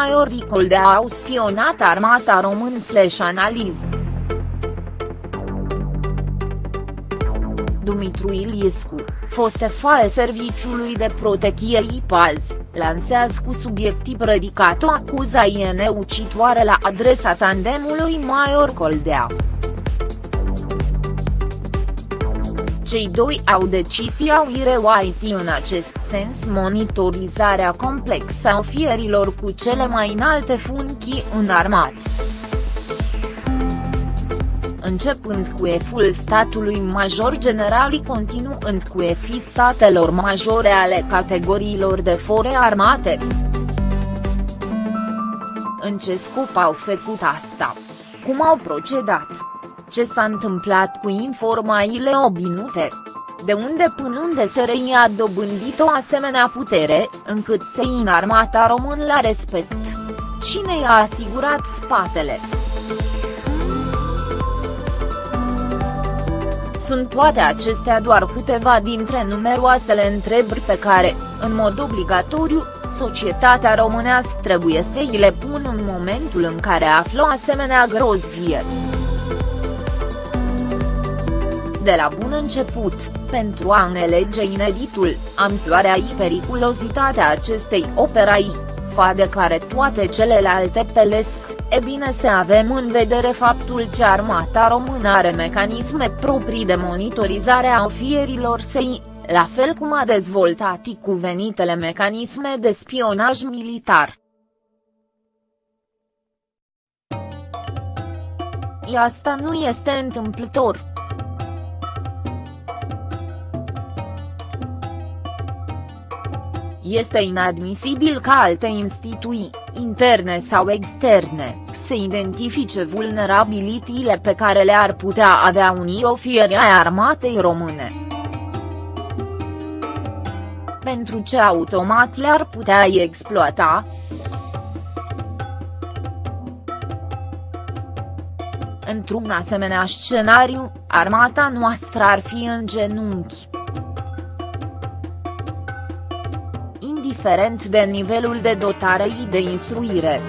Maior Coldea au spionat armata român slash analiz. Dumitru Iliescu, fost al Serviciului de Protecție IPAZ, lansează cu subiectiv ridicat o acuzație neucitoare la adresa tandemului Maior Coldea. Cei doi au decis iau White în acest sens monitorizarea complexă a ofierilor cu cele mai înalte funcții în armat. Începând cu eful statului major generali continuând cu efii statelor majore ale categoriilor de fore armate. În ce scop au făcut asta? Cum au procedat? Ce s-a întâmplat cu informațiile obinute. De unde până unde se reia dobândit o asemenea putere, încât să în armata român la respect. Cine i-a asigurat spatele? Sunt toate acestea doar câteva dintre numeroasele întrebări pe care, în mod obligatoriu, societatea românească trebuie să îi le pună în momentul în care află asemenea grozvie de la bun început, pentru a înelege ineditul, amploarea și periculozitatea acestei operai, fa de care toate celelalte pelesc, e bine să avem în vedere faptul că armata română are mecanisme proprii de monitorizare a ofierilor săi, la fel cum a dezvoltat și cuvenitele mecanisme de spionaj militar. I asta nu este întâmplător. Este inadmisibil ca alte instituții, interne sau externe, să identifice vulnerabilitățile pe care le-ar putea avea unii ofieri ai armatei române. Pentru ce automat le-ar putea exploata, Într-un asemenea scenariu, armata noastră ar fi în genunchi. Indiferent de nivelul de dotare și de instruire.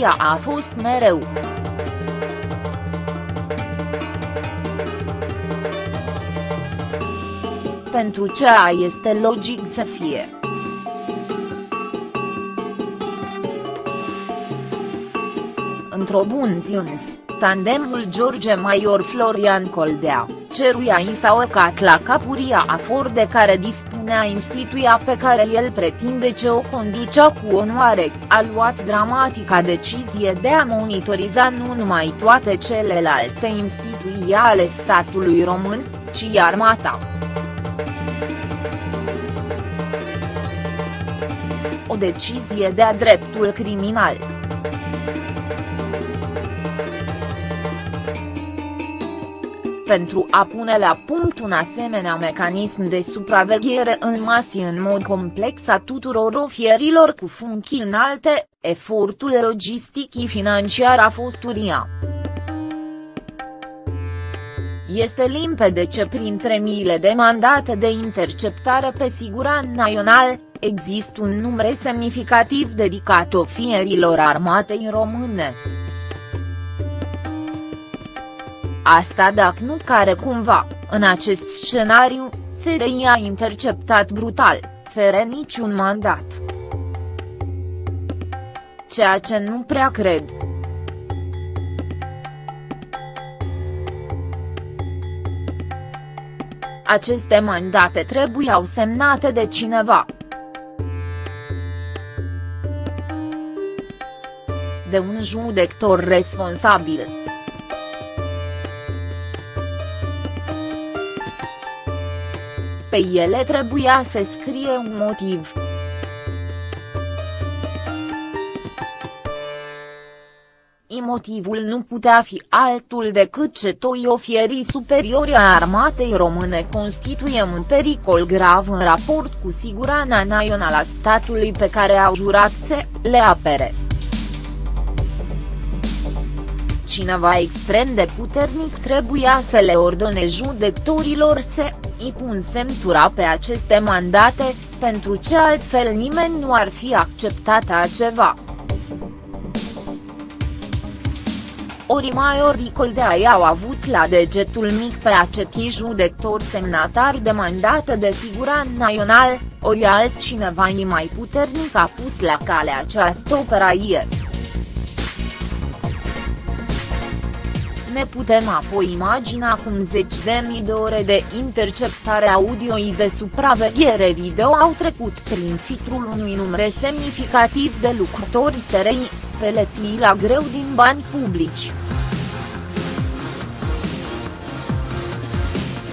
Ea a fost mereu. Pentru ceea este logic să fie. Într-o bun ziuns, tandemul George Maior Florian Coldea ceruia i s-a urcat la capuria afor de care dispunea instituția pe care el pretinde ce o conducea cu onoare, a luat dramatica decizie de a monitoriza nu numai toate celelalte instituții ale statului român, ci armata. O decizie de-a dreptul criminal. Pentru a pune la punct un asemenea mecanism de supraveghere în masi în mod complex a tuturor ofierilor cu funcții înalte, efortul logistic și financiar a fost uria. Este limpede ce printre miile de mandate de interceptare pe siguran național, există un număr semnificativ dedicat ofierilor armatei române. Asta dacă nu care cumva, în acest scenariu, SRI a interceptat brutal, fără niciun mandat. Ceea ce nu prea cred. Aceste mandate trebuiau semnate de cineva. De un judector responsabil. Pe ele trebuia să scrie un motiv. motivul nu putea fi altul decât ce toi ofierii superiori a armatei române constituie un pericol grav în raport cu siguranța națională a statului pe care au jurat să le apere. Cineva extrem de puternic trebuia să le ordone judecătorilor să îi pun semnătura pe aceste mandate, pentru ce altfel nimeni nu ar fi acceptat aceva. ori mai ori Coldea i-au avut la degetul mic pe acetii judectori semnatar de mandat de figurant național, ori altcineva mai puternic a pus la cale această operație. Ne putem apoi imagina cum zeci de mii de ore de interceptare audio de supraveghere video au trecut prin filtrul unui număr semnificativ de lucrători SRI, peletii la greu din bani publici.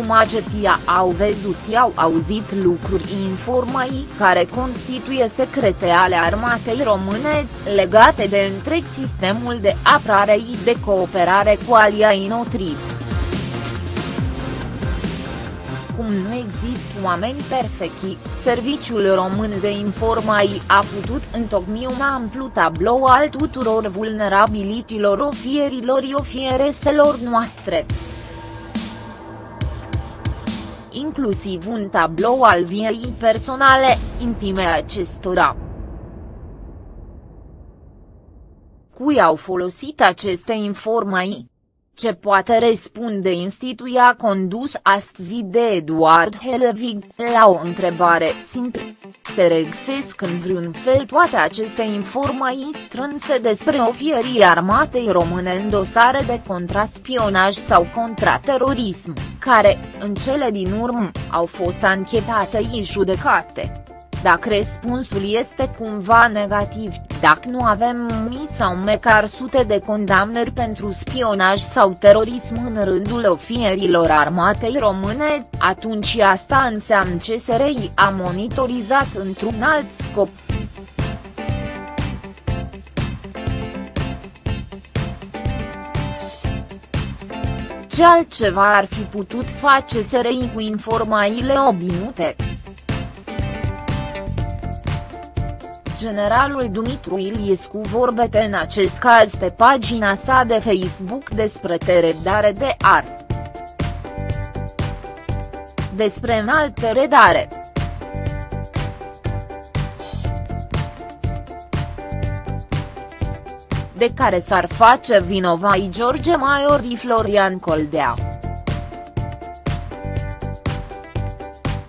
Cum acetia au văzut i-au auzit lucruri informații care constituie secrete ale armatei române, legate de întreg sistemul de apărare de cooperare cu aliai noștri. Cum nu există oameni perfecti, Serviciul Român de Informații a putut întocmi un amplu tablou al tuturor vulnerabilitilor ofierilor ofiereselor noastre inclusiv un tablou al viei personale, intime acestora. Cui au folosit aceste informații? Ce poate răspunde instituia condus astăzi de Eduard Helvig, la o întrebare simplă. Se regăsesc în vreun fel toate aceste informații strânse despre ofierii armatei române în dosare de contraspionaj sau contraterorism, care, în cele din urmă, au fost anchetate și judecate. Dacă răspunsul este cumva negativ, dacă nu avem mii sau măcar sute de condamnări pentru spionaj sau terorism în rândul ofierilor armatei române, atunci asta înseamnă că SRI a monitorizat într-un alt scop. Ce altceva ar fi putut face SRI cu informațiile obținute? Generalul Dumitru Iliescu vorbete în acest caz pe pagina sa de Facebook despre teredare de ar. Despre înaltă redare. de care s-ar face vinovai George Maiori Florian Coldea.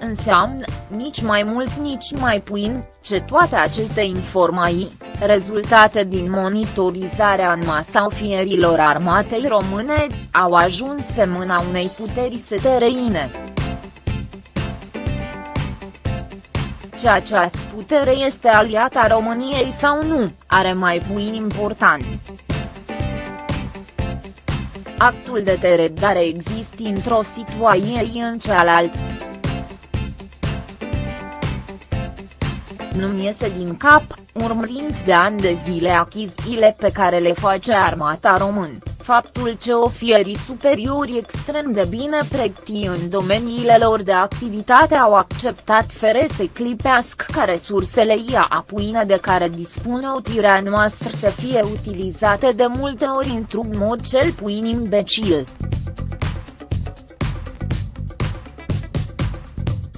Înseamnă, nici mai mult nici mai puțin, ce toate aceste informații, rezultate din monitorizarea în masa ofierilor armatei române, au ajuns pe mâna unei puteri setereine. Ce această putere este aliata României sau nu, are mai puțin important. Actul de teredare există într-o situație în cealaltă. Nu-mi iese din cap, urmărind de ani de zile achizițiile pe care le face armata român, faptul ce ofierii superiori extrem de bine pregăti în domeniile lor de activitate au acceptat fere să clipească ca resursele ia apuine de care dispune otirea noastră să fie utilizate de multe ori într-un mod cel puțin imbecil.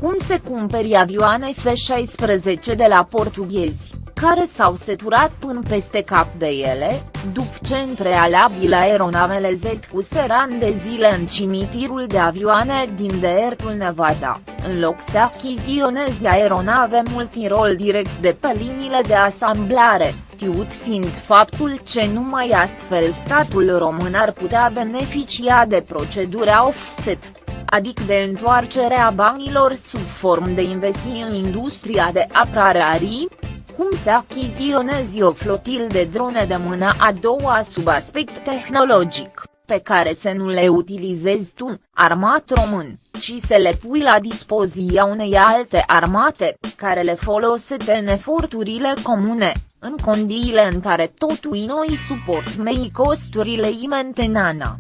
Cum se cumperi avioane F-16 de la portughezi, care s-au seturat până peste cap de ele, după ce în prealabil aeronavele Z seran de zile în cimitirul de avioane din deertul Nevada, în loc să achiziționeze aeronave multirol direct de pe liniile de asamblare, știut fiind faptul ce numai astfel statul român ar putea beneficia de procedura offset adică de întoarcerea banilor sub formă de investiții în industria de apărare arii, cum se achiziționezi o flotil de drone de mână a doua sub aspect tehnologic, pe care să nu le utilizezi tu, armat român, ci să le pui la dispoziția unei alte armate, care le folosește în eforturile comune, în condiile în care totul noi suport mei costurile imentenana.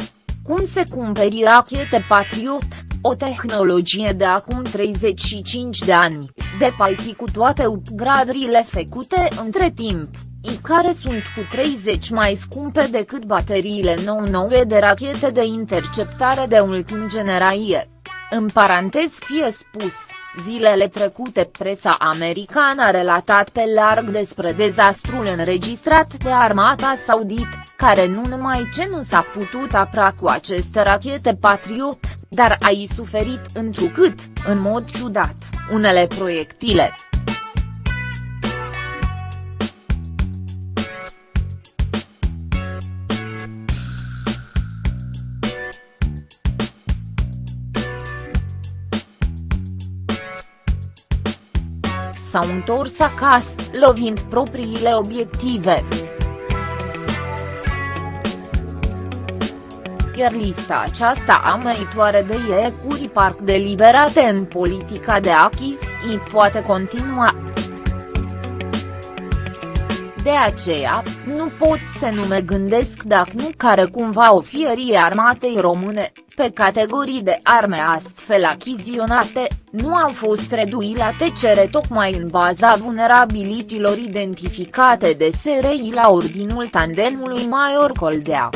Cum se cumperi rachete Patriot, o tehnologie de acum 35 de ani, de paiti cu toate upgradurile făcute între timp, i care sunt cu 30 mai scumpe decât bateriile nou-noue de rachete de interceptare de ultim generație. În parantez fie spus, Zilele trecute presa americană a relatat pe larg despre dezastrul înregistrat de armata saudit, care nu numai ce nu s-a putut apra cu aceste rachete Patriot, dar a i suferit întrucât, în mod ciudat, unele proiectile s-au întors acasă, lovind propriile obiective. Iar lista aceasta ameitoare de iecuri parc deliberate în politica de achiziții poate continua. De aceea, nu pot să nu mă gândesc dacă nu care cumva ofierii armatei române, pe categorii de arme astfel achiziționate, nu au fost reduite la tecere tocmai în baza vulnerabilitilor identificate de SRI la ordinul tandemului Maior Coldea.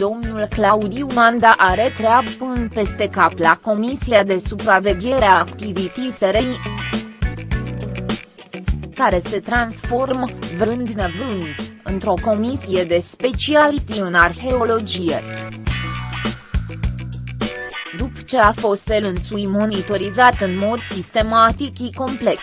Domnul Claudiu Manda are treabă până peste cap la Comisia de Supraveghere a Activității SRI care se transformă, vrând nevrând, într-o comisie de speciality în arheologie. După ce a fost el însui monitorizat în mod sistematic și complex,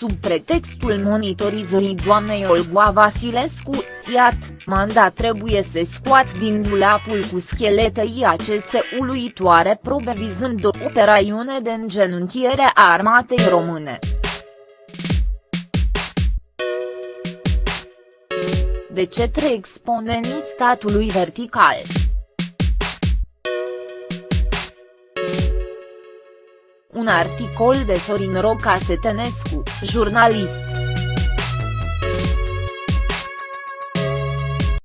sub pretextul monitorizării doamnei Olga Vasilescu, iat, manda trebuie să scoat din dulapul cu scheletei aceste uluitoare probe vizând o operațiune de îngenunchiere a armatei române. de cetre exponenii statului vertical. Un articol de Sorin Roca Setenescu, jurnalist.